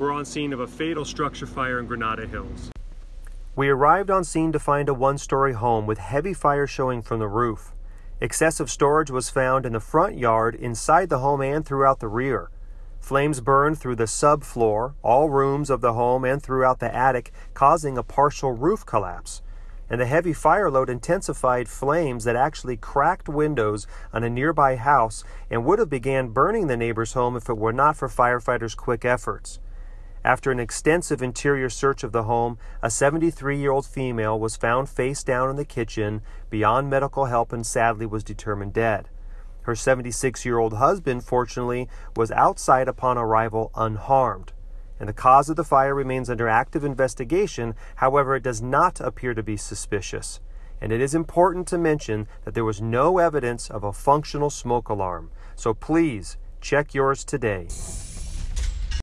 We're on scene of a fatal structure fire in Granada Hills. We arrived on scene to find a one story home with heavy fire showing from the roof. Excessive storage was found in the front yard, inside the home, and throughout the rear. Flames burned through the subfloor, all rooms of the home, and throughout the attic, causing a partial roof collapse. And the heavy fire load intensified flames that actually cracked windows on a nearby house and would have began burning the neighbor's home if it were not for firefighters' quick efforts. After an extensive interior search of the home, a 73 year old female was found face down in the kitchen beyond medical help and sadly was determined dead. Her 76 year old husband, fortunately, was outside upon arrival unharmed. And the cause of the fire remains under active investigation, however, it does not appear to be suspicious. And it is important to mention that there was no evidence of a functional smoke alarm. So please check yours today.